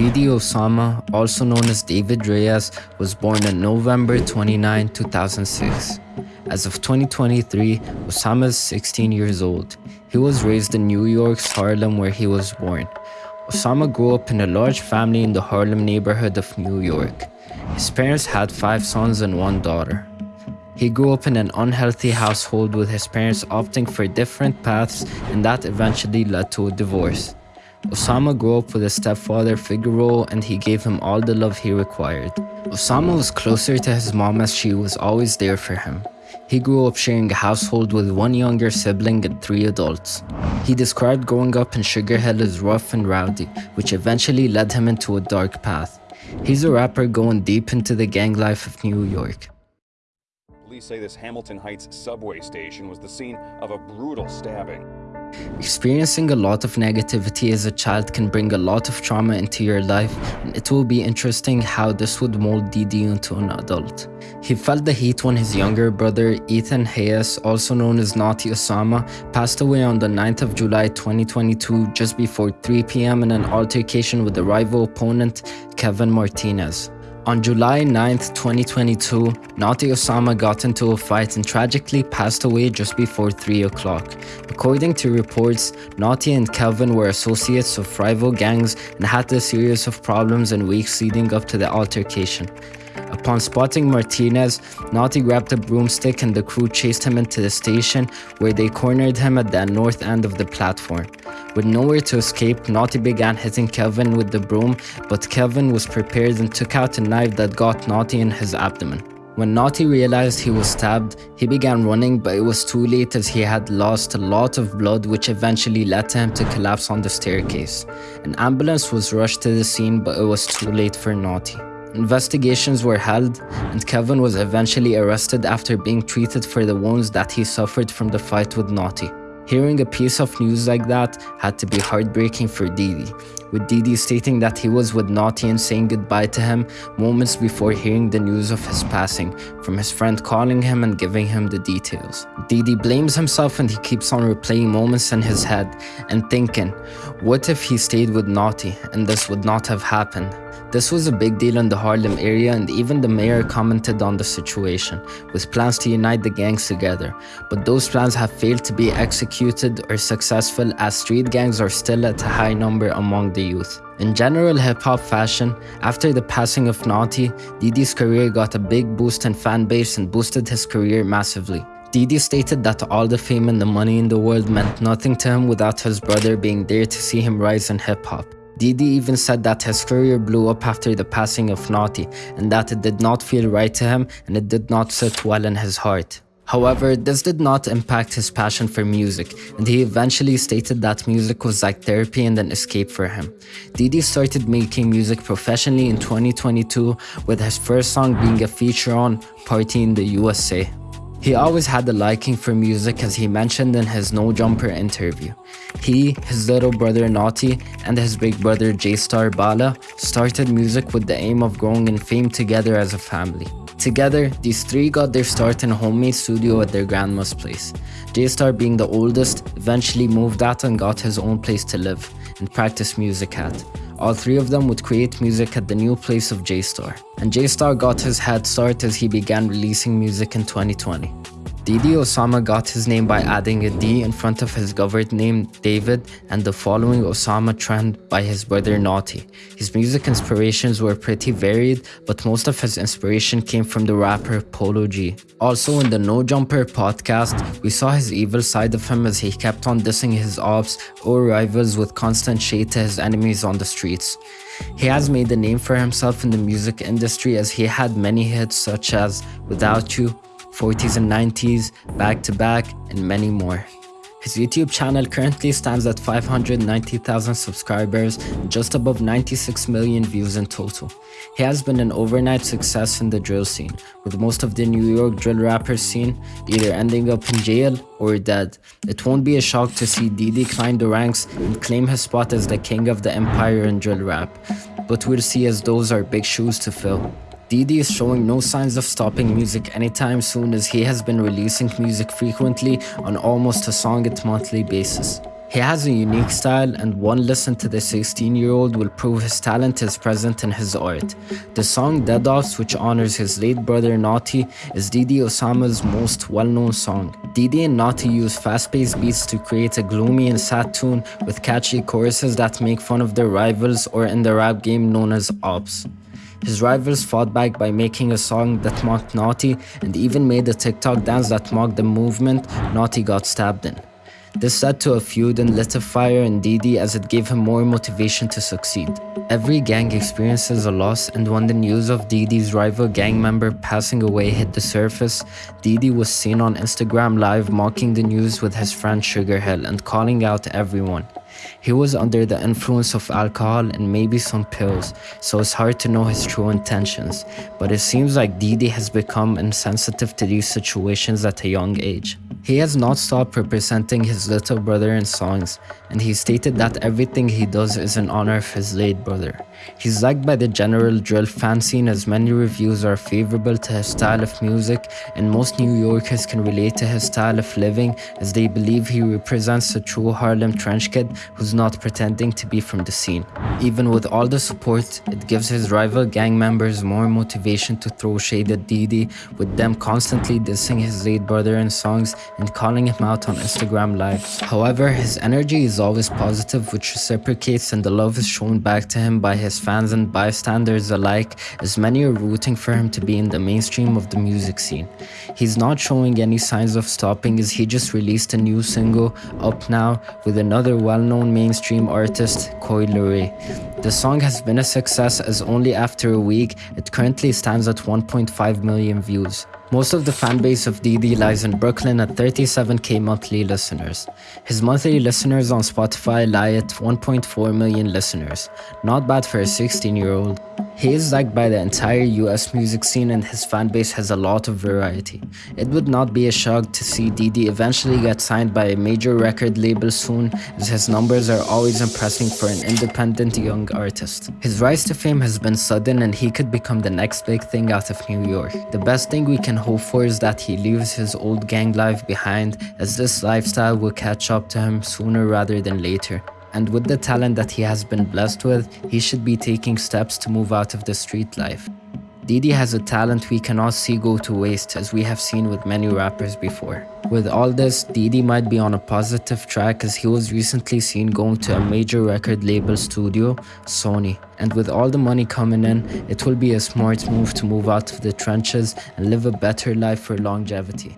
DD Osama, also known as David Reyes, was born on November 29, 2006. As of 2023, Osama is 16 years old. He was raised in New York's Harlem where he was born. Osama grew up in a large family in the Harlem neighborhood of New York. His parents had five sons and one daughter. He grew up in an unhealthy household with his parents opting for different paths and that eventually led to a divorce. Osama grew up with a stepfather Figaro and he gave him all the love he required. Osama was closer to his mom as she was always there for him. He grew up sharing a household with one younger sibling and three adults. He described growing up in Sugar Hill as rough and rowdy, which eventually led him into a dark path. He's a rapper going deep into the gang life of New York. Police say this Hamilton Heights subway station was the scene of a brutal stabbing. Experiencing a lot of negativity as a child can bring a lot of trauma into your life, and it will be interesting how this would mold DD into an adult. He felt the heat when his younger brother, Ethan Reyes, also known as Notti Osama, passed away on the 9th of July 2022 just before 3 pm in an altercation with a rival opponent, Kevin Martinez. On July 9, 2022, Notti Osama got into a fight and tragically passed away just before 3 o'clock. According to reports, Notti and Kelvin were associates of rival gangs and had a series of problems in weeks leading up to the altercation. Upon spotting Martinez, Notti grabbed a broomstick and the crew chased him into the station where they cornered him at the north end of the platform. With nowhere to escape, Notti began hitting Kelvin with the broom, but Kelvin was prepared and took out a knife that got Notti in his abdomen. When Notti realized he was stabbed, he began running but it was too late as he had lost a lot of blood which eventually led to him to collapse on the staircase. An ambulance was rushed to the scene but it was too late for Notti. Investigations were held and Kevin was eventually arrested after being treated for the wounds that he suffered from the fight with Notti. Hearing a piece of news like that had to be heartbreaking for DD, with DD stating that he was with Notti and saying goodbye to him moments before hearing the news of his passing, from his friend calling him and giving him the details. DD blames himself and he keeps on replaying moments in his head and thinking, what if he stayed with Notti and this would not have happened? This was a big deal in the Harlem area and even the mayor commented on the situation, with plans to unite the gangs together. But those plans have failed to be executed or successful as street gangs are still at a high number among the youth. In general hip-hop fashion, after the passing of Notti, DD's career got a big boost in fan base and boosted his career massively. DD stated that all the fame and the money in the world meant nothing to him without his brother being there to see him rise in hip-hop. DD even said that his career blew up after the passing of Notti and that it did not feel right to him and it did not sit well in his heart. However, this did not impact his passion for music, and he eventually stated that music was like therapy and an escape for him. DD started making music professionally in 2022, with his first song being a feature on Party in the USA. He always had a liking for music as he mentioned in his No Jumper interview. He, his little brother Notti, and his big brother J-Star Bala started music with the aim of growing in fame together as a family. Together, these three got their start in a homemade studio at their grandma's place. J-Star being the oldest, eventually moved out and got his own place to live and practice music at. All three of them would create music at the new place of J-Star. And J-Star got his head start as he began releasing music in 2020. DD Osama got his name by adding a D in front of his governed name David and the following Osama trend by his brother Notti. His music inspirations were pretty varied, but most of his inspiration came from the rapper Polo G. Also in the No Jumper podcast, we saw his evil side of him as he kept on dissing his ops or rivals with constant shade to his enemies on the streets. He has made a name for himself in the music industry as he had many hits such as Without You, 40s and 90s, Back to Back, and many more. His YouTube channel currently stands at 590,000 subscribers and just above 96 million views in total. He has been an overnight success in the drill scene, with most of the New York drill rappers scene either ending up in jail or dead. It won't be a shock to see DD climb the ranks and claim his spot as the king of the empire in drill rap, but we'll see as those are big shoes to fill. DD is showing no signs of stopping music anytime soon as he has been releasing music frequently on almost a song at monthly basis. He has a unique style and one listen to the 16 year old will prove his talent is present in his art. The song Dead Offs which honors his late brother Notti is DD Osama's most well known song. DD and Notti use fast paced beats to create a gloomy and sad tune with catchy choruses that make fun of their rivals or in the rap game known as Ops. His rivals fought back by making a song that mocked Notti and even made a TikTok dance that mocked the movement Notti got stabbed in. This led to a feud and lit a fire in DD as it gave him more motivation to succeed. Every gang experiences a loss and when the news of DD's rival gang member passing away hit the surface, DD was seen on Instagram live mocking the news with his friend Sugar Hill and calling out everyone. He was under the influence of alcohol and maybe some pills, so it's hard to know his true intentions, but it seems like DD has become insensitive to these situations at a young age. He has not stopped representing his little brother in songs, and he stated that everything he does is in honor of his late brother. He's liked by the general drill fan scene as many reviews are favorable to his style of music, and most New Yorkers can relate to his style of living as they believe he represents a true Harlem trench kid who's not pretending to be from the scene. Even with all the support, it gives his rival gang members more motivation to throw shade at DD, with them constantly dissing his late brother in songs and calling him out on Instagram Live. However, his energy is always positive, which reciprocates and the love is shown back to him by his fans and bystanders alike, as many are rooting for him to be in the mainstream of the music scene. He's not showing any signs of stopping as he just released a new single, Up Now, with another well-known mainstream artist, Coi Leray. The song has been a success as only after a week, it currently stands at 1.5 million views. Most of the fanbase of DD lies in Brooklyn at 37k monthly listeners. His monthly listeners on Spotify lie at 1.4 million listeners. Not bad for a 16 year old. He is liked by the entire US music scene and his fanbase has a lot of variety. It would not be a shock to see DD eventually get signed by a major record label soon as his numbers are always impressing for an independent young artist. His rise to fame has been sudden and he could become the next big thing out of New York. The best thing we can hope for is that he leaves his old gang life behind as this lifestyle will catch up to him sooner rather than later. And with the talent that he has been blessed with, he should be taking steps to move out of the street life. DD has a talent we cannot see go to waste as we have seen with many rappers before. With all this, DD might be on a positive track as he was recently seen going to a major record label studio, Sony. And with all the money coming in, it will be a smart move to move out of the trenches and live a better life for longevity.